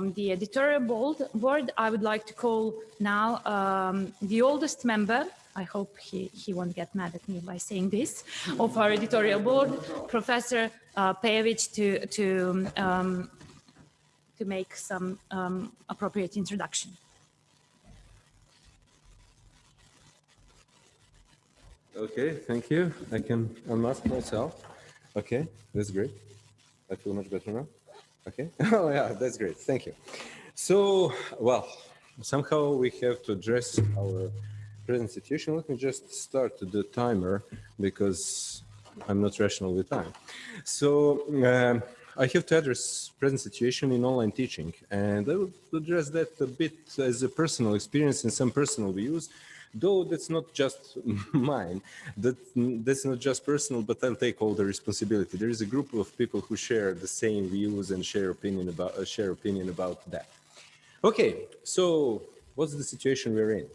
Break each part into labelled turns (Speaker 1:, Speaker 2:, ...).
Speaker 1: from the editorial board, board, I would like to call now um, the oldest member, I hope he, he won't get mad at me by saying this, of our editorial board, Professor uh, to, to, um, to make some um, appropriate introduction.
Speaker 2: Okay, thank you. I can unmask myself. Okay, that's great. I feel much better now. Okay. Oh yeah, that's great. Thank you. So, well, somehow we have to address our present situation. Let me just start the timer because I'm not rational with time. So um, I have to address present situation in online teaching, and I will address that a bit as a personal experience and some personal views though that's not just mine that that's not just personal but i'll take all the responsibility. There is a group of people who share the same views and share opinion about uh, share opinion about that. Okay so what's the situation we're in?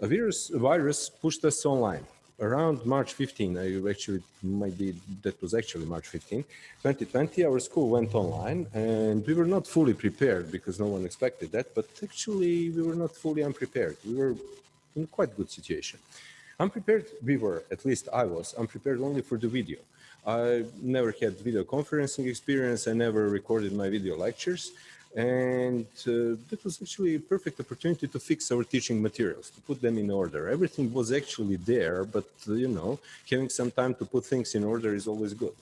Speaker 2: A virus a virus pushed us online. Around March 15, I actually might be, that was actually March 15, 2020, our school went online and we were not fully prepared because no one expected that, but actually we were not fully unprepared. We were in quite good situation. Unprepared we were, at least I was, unprepared only for the video. I never had video conferencing experience. I never recorded my video lectures. And uh, that was actually a perfect opportunity to fix our teaching materials, to put them in order. Everything was actually there, but uh, you know, having some time to put things in order is always good.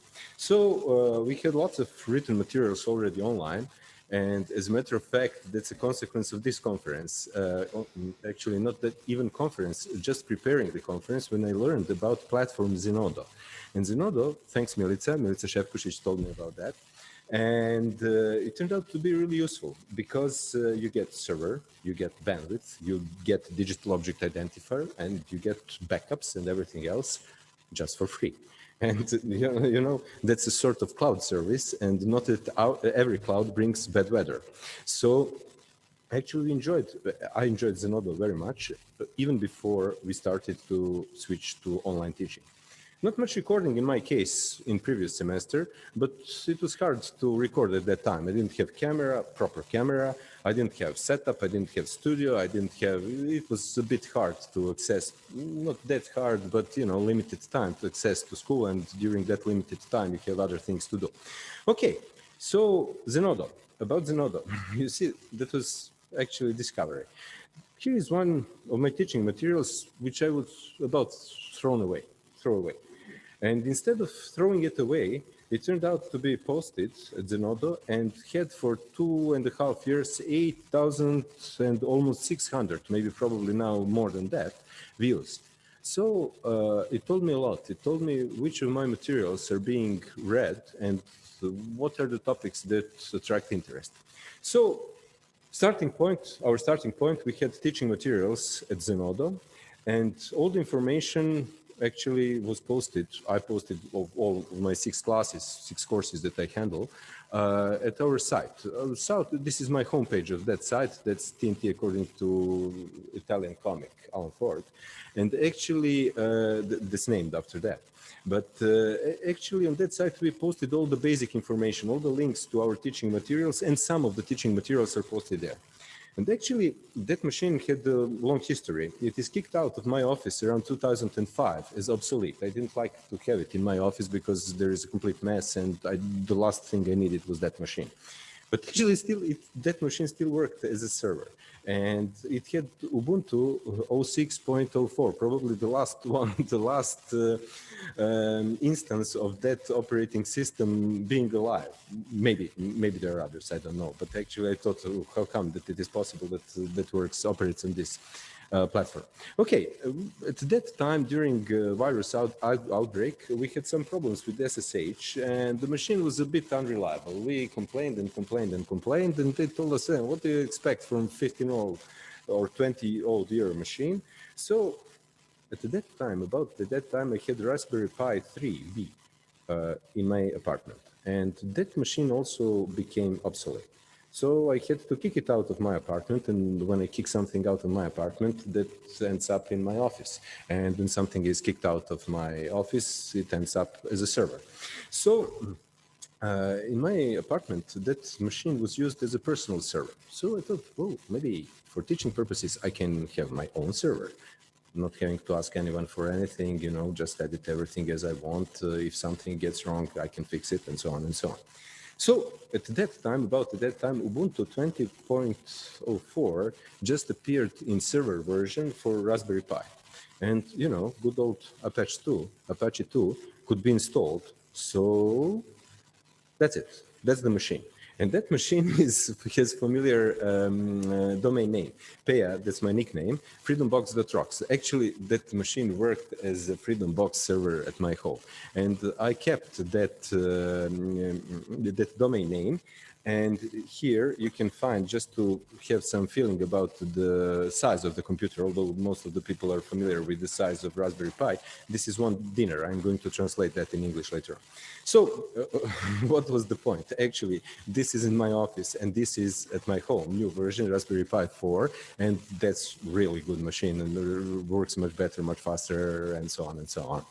Speaker 2: So uh, we had lots of written materials already online. And as a matter of fact, that's a consequence of this conference. Uh, actually, not that even conference, just preparing the conference when I learned about platform Zenodo. And Zenodo, thanks Milica, Milica Shevkusic told me about that. And uh, it turned out to be really useful because uh, you get server, you get bandwidth, you get digital object identifier, and you get backups and everything else just for free and you know that's a sort of cloud service and not every cloud brings bad weather. So actually we enjoyed i enjoyed zenodo very much even before we started to switch to online teaching not much recording in my case in previous semester but it was hard to record at that time. I didn't have camera proper camera. I didn't have setup, I didn't have studio, I didn't have, it was a bit hard to access, not that hard, but you know, limited time to access to school and during that limited time you have other things to do. Okay, so Zenodo, about Zenodo, you see, that was actually discovery. Here is one of my teaching materials, which I was about thrown away, throw away. And instead of throwing it away, it turned out to be posted at Zenodo and had for two and a half years 8,000 and almost 600, maybe probably now more than that, views. So uh, it told me a lot. It told me which of my materials are being read and what are the topics that attract interest. So starting point, our starting point, we had teaching materials at Zenodo and all the information actually was posted, I posted of all of my six classes, six courses that I handle uh, at our site. Uh, so this is my homepage of that site. That's TNT according to Italian comic, Alan Ford. And actually, uh, that's named after that. But uh, actually on that site, we posted all the basic information, all the links to our teaching materials, and some of the teaching materials are posted there. And actually, that machine had a long history. It is kicked out of my office around 2005 as obsolete. I didn't like to have it in my office because there is a complete mess and I, the last thing I needed was that machine. But actually, still, it, that machine still worked as a server and it had Ubuntu 06.04, probably the last one, the last uh, um, instance of that operating system being alive. Maybe, maybe there are others, I don't know. But actually, I thought, oh, how come that it is possible that uh, that works operates on this? Uh, platform. Okay, uh, at that time during uh, virus out, out, outbreak, we had some problems with SSH and the machine was a bit unreliable. We complained and complained and complained and they told us, hey, what do you expect from 15 old or 20 old year machine? So at that time, about at that time, I had Raspberry Pi 3B uh, in my apartment and that machine also became obsolete. So I had to kick it out of my apartment. And when I kick something out of my apartment, that ends up in my office. And when something is kicked out of my office, it ends up as a server. So uh, in my apartment, that machine was used as a personal server. So I thought, oh, maybe for teaching purposes, I can have my own server, not having to ask anyone for anything, you know, just edit everything as I want. Uh, if something gets wrong, I can fix it and so on and so on. So at that time, about at that time, Ubuntu 20.04 just appeared in server version for Raspberry Pi. And, you know, good old Apache 2, Apache 2 could be installed. So that's it. That's the machine. And that machine is has familiar um, uh, domain name, Peja, that's my nickname, freedombox.rocks. Actually, that machine worked as a FreedomBox server at my home. And I kept that, uh, that domain name and here you can find, just to have some feeling about the size of the computer, although most of the people are familiar with the size of Raspberry Pi, this is one dinar. I'm going to translate that in English later on. So uh, what was the point? Actually, this is in my office and this is at my home, new version, Raspberry Pi 4, and that's really good machine and works much better, much faster, and so on and so on.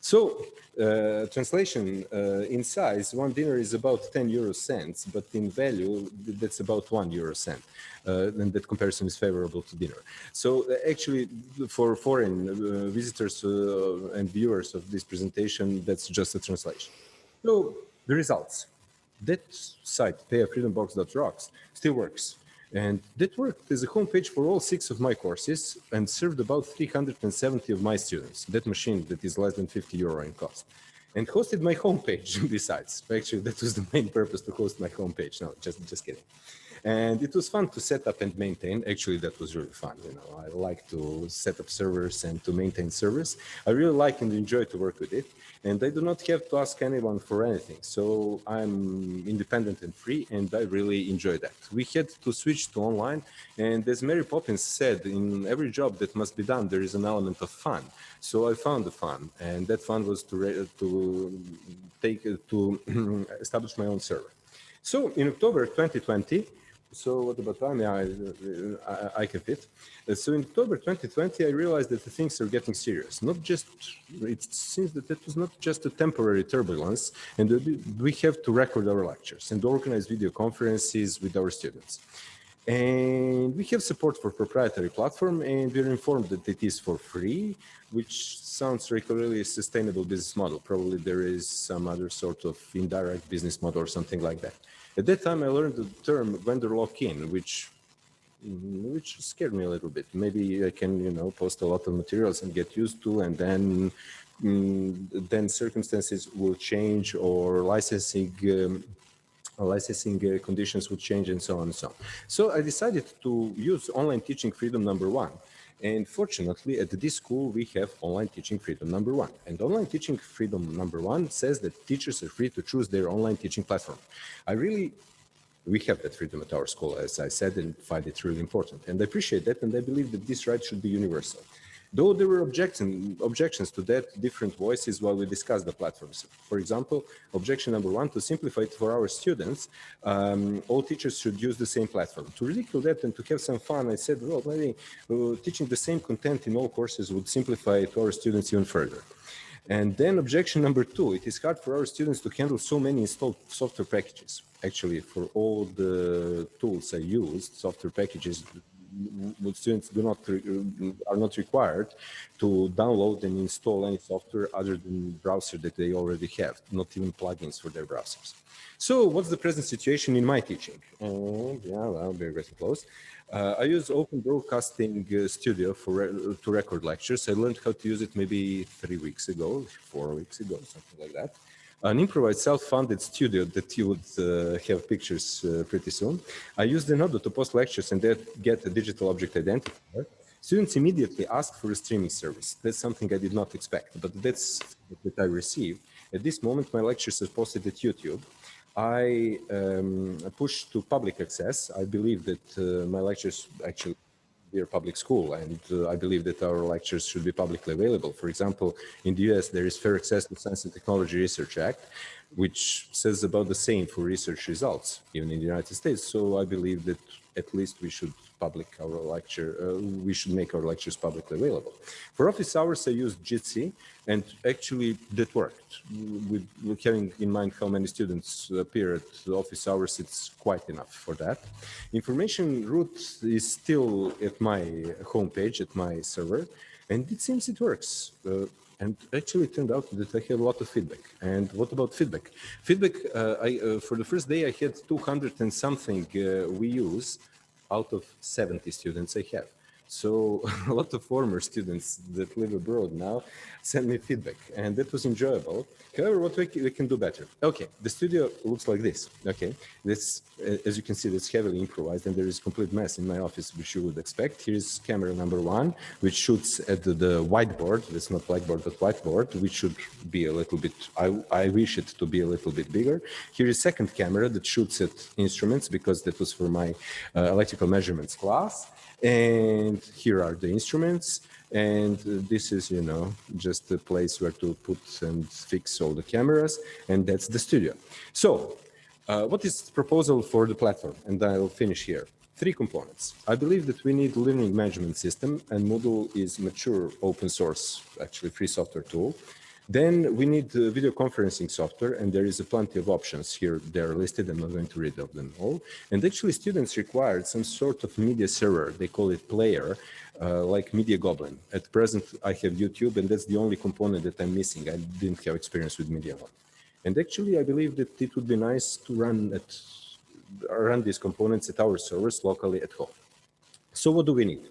Speaker 2: So uh, translation uh, in size, one dinar is about 10 euro cents, but in value, that's about one euro cent. Uh, and that comparison is favorable to dinar. So uh, actually, for foreign uh, visitors uh, and viewers of this presentation, that's just a translation. So the results. That site, pejafreedombox.rocks, still works. And that worked as a homepage for all six of my courses and served about 370 of my students. That machine that is less than 50 euro in cost. And hosted my homepage besides. Actually, that was the main purpose to host my homepage. No, just, just kidding. And it was fun to set up and maintain. Actually, that was really fun. You know, I like to set up servers and to maintain servers. I really like and enjoy to work with it and I do not have to ask anyone for anything. So I'm independent and free, and I really enjoy that. We had to switch to online, and as Mary Poppins said, in every job that must be done, there is an element of fun. So I found the fun, and that fun was to to take to establish my own server. So in October 2020, so what about time? Yeah, I, I, I can fit. Uh, so in October 2020, I realized that the things are getting serious. Not just, it seems that it was not just a temporary turbulence, and we have to record our lectures and organize video conferences with our students. And we have support for proprietary platform, and we're informed that it is for free, which sounds like a really sustainable business model. Probably there is some other sort of indirect business model or something like that. At that time, I learned the term vendor lock-in, which which scared me a little bit. Maybe I can, you know, post a lot of materials and get used to, and then mm, then circumstances will change or licensing um, licensing uh, conditions would change and so on and so on. So I decided to use online teaching freedom number one. And fortunately, at this school, we have online teaching freedom number one. And online teaching freedom number one says that teachers are free to choose their online teaching platform. I really, we have that freedom at our school, as I said, and find it really important. And I appreciate that, and I believe that this right should be universal. Though there were objection, objections to that, different voices while we discussed the platforms. For example, objection number one, to simplify it for our students, um, all teachers should use the same platform. To ridicule that and to have some fun, I said, well, maybe uh, teaching the same content in all courses would simplify it to our students even further. And then objection number two, it is hard for our students to handle so many installed software packages. Actually, for all the tools I used, software packages students do not are not required to download and install any software other than browser that they already have, not even plugins for their browsers. So what's the present situation in my teaching? And yeah, well, we're getting close. Uh, I use Open Broadcasting uh, Studio for re to record lectures. I learned how to use it maybe three weeks ago, four weeks ago, something like that an improvised self-funded studio that you would uh, have pictures uh, pretty soon. I use Zenodo to post lectures and get a digital object identifier. Students immediately ask for a streaming service. That's something I did not expect, but that's what I received. At this moment, my lectures are posted at YouTube. I um, push to public access. I believe that uh, my lectures actually are public school and uh, I believe that our lectures should be publicly available. For example, in the US, there is Fair Access to Science and Technology Research Act. Which says about the same for research results, even in the United States. So I believe that at least we should public our lecture, uh, we should make our lectures publicly available. For office hours, I used Jitsi, and actually that worked. With, with having in mind how many students appear at office hours, it's quite enough for that. Information route is still at my homepage, at my server, and it seems it works. Uh, and actually it turned out that I have a lot of feedback. And what about feedback? Feedback, uh, I, uh, for the first day, I had 200 and something uh, we use out of 70 students I have. So a lot of former students that live abroad now send me feedback and that was enjoyable. However, what we, we can do better. Okay, the studio looks like this. Okay, this, as you can see, that's heavily improvised and there is complete mess in my office, which you would expect. Here's camera number one, which shoots at the, the whiteboard. That's not whiteboard, but whiteboard, which should be a little bit, I, I wish it to be a little bit bigger. Here is second camera that shoots at instruments because that was for my uh, electrical measurements class. And here are the instruments. And this is, you know, just a place where to put and fix all the cameras. And that's the studio. So uh, what is the proposal for the platform? And I'll finish here. Three components. I believe that we need learning management system and Moodle is mature open source, actually free software tool. Then we need uh, video conferencing software, and there is a plenty of options here. They're listed. I'm not going to read of them all. And actually, students required some sort of media server. They call it player, uh, like Media Goblin. At present, I have YouTube, and that's the only component that I'm missing. I didn't have experience with Media One. And actually, I believe that it would be nice to run at run these components at our servers locally at home. So what do we need?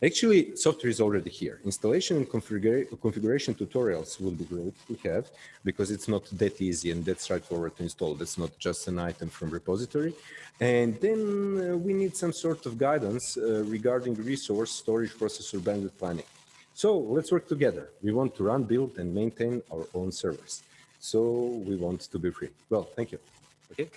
Speaker 2: Actually, software is already here. Installation and configura configuration tutorials will be great to have because it's not that easy and that straightforward to install. That's not just an item from repository. And then uh, we need some sort of guidance uh, regarding resource, storage, processor, bandwidth planning. So let's work together. We want to run, build, and maintain our own servers. So we want to be free. Well, thank you. Okay.